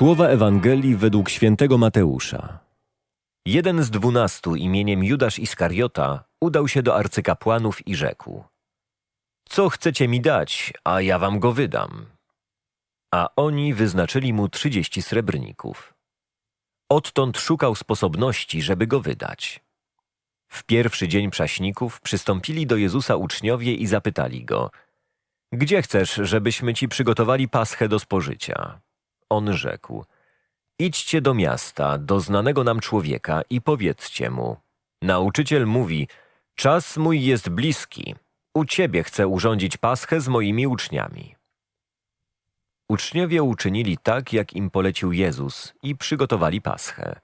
Słowa Ewangelii według świętego Mateusza. Jeden z dwunastu imieniem Judasz Iskariota udał się do arcykapłanów i rzekł: Co chcecie mi dać, a ja wam go wydam? A oni wyznaczyli mu trzydzieści srebrników. Odtąd szukał sposobności, żeby go wydać. W pierwszy dzień prześników przystąpili do Jezusa uczniowie i zapytali go: Gdzie chcesz, żebyśmy ci przygotowali paschę do spożycia? On rzekł: Idźcie do miasta, do znanego nam człowieka i powiedzcie mu: Nauczyciel mówi: Czas mój jest bliski. U ciebie chcę urządzić paschę z moimi uczniami. Uczniowie uczynili tak, jak im polecił Jezus i przygotowali paschę.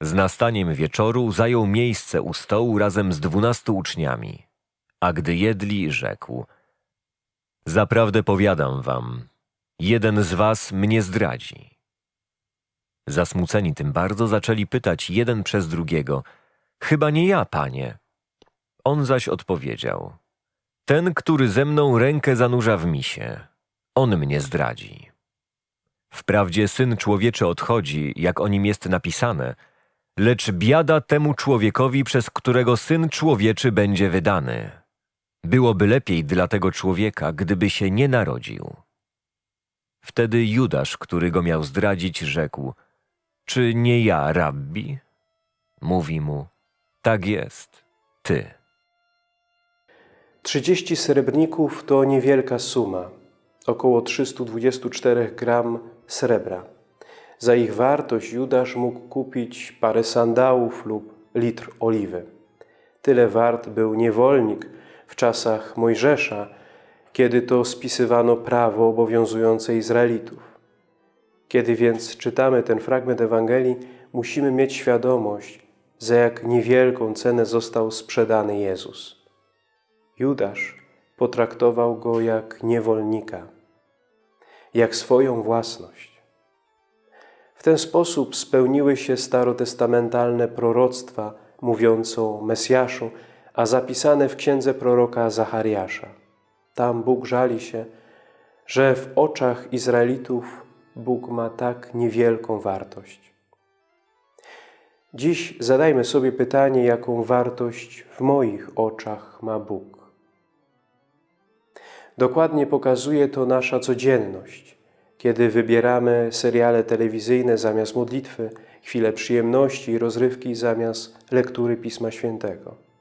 Z nastaniem wieczoru zajął miejsce u stołu razem z dwunastu uczniami. A gdy jedli, rzekł: Zaprawdę powiadam wam, jeden z was mnie zdradzi. Zasmuceni tym bardzo zaczęli pytać jeden przez drugiego: Chyba nie ja, panie. On zaś odpowiedział: Ten, który ze mną rękę zanurza w misie, on mnie zdradzi. Wprawdzie syn człowieczy odchodzi, jak o nim jest napisane, lecz biada temu człowiekowi, przez którego syn człowieczy będzie wydany. Byłoby lepiej dla tego człowieka, gdyby się nie narodził. Wtedy Judasz, który go miał zdradzić, rzekł: Czy nie ja, rabbi? Mówi mu: Tak jest, ty. Trzydzieści srebrników to niewielka suma, około 324 gram srebra. Za ich wartość Judasz mógł kupić parę sandałów lub litr oliwy. Tyle wart był niewolnik w czasach Mojżesza, kiedy to spisywano prawo obowiązujące Izraelitów. Kiedy więc czytamy ten fragment Ewangelii, musimy mieć świadomość, za jak niewielką cenę został sprzedany Jezus. Judasz potraktował go jak niewolnika, jak swoją własność. W ten sposób spełniły się starotestamentalne proroctwa mówiące o Mesjaszu, a zapisane w księdze proroka Zachariasza. Tam Bóg żali się, że w oczach Izraelitów Bóg ma tak niewielką wartość. Dziś zadajmy sobie pytanie, jaką wartość w moich oczach ma Bóg. Dokładnie pokazuje to nasza codzienność, kiedy wybieramy seriale telewizyjne zamiast modlitwy, chwile przyjemności i rozrywki zamiast lektury Pisma Świętego.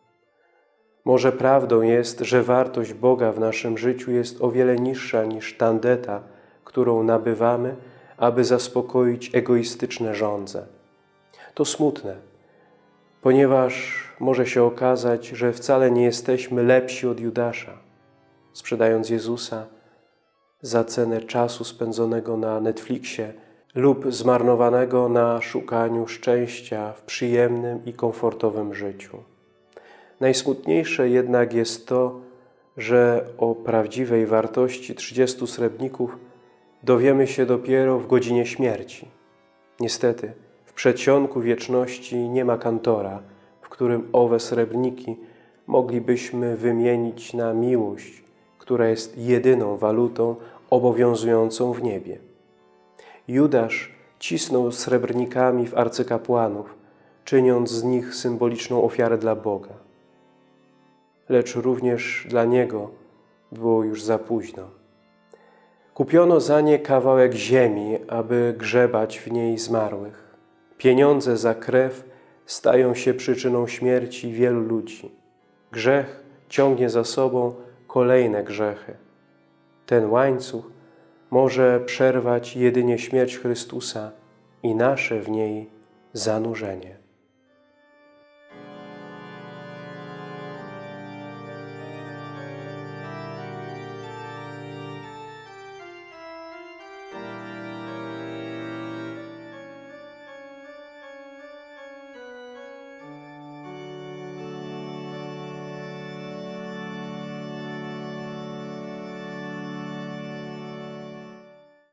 Może prawdą jest, że wartość Boga w naszym życiu jest o wiele niższa niż tandeta, którą nabywamy, aby zaspokoić egoistyczne żądze. To smutne, ponieważ może się okazać, że wcale nie jesteśmy lepsi od Judasza. Sprzedając Jezusa za cenę czasu spędzonego na Netflixie lub zmarnowanego na szukaniu szczęścia w przyjemnym i komfortowym życiu. Najsmutniejsze jednak jest to, że o prawdziwej wartości 30 srebrników dowiemy się dopiero w godzinie śmierci. Niestety, w przedsionku wieczności nie ma kantora, w którym owe srebrniki moglibyśmy wymienić na miłość, która jest jedyną walutą obowiązującą w niebie. Judasz cisnął srebrnikami w arcykapłanów, czyniąc z nich symboliczną ofiarę dla Boga lecz również dla Niego było już za późno. Kupiono za nie kawałek ziemi, aby grzebać w niej zmarłych. Pieniądze za krew stają się przyczyną śmierci wielu ludzi. Grzech ciągnie za sobą kolejne grzechy. Ten łańcuch może przerwać jedynie śmierć Chrystusa i nasze w niej zanurzenie.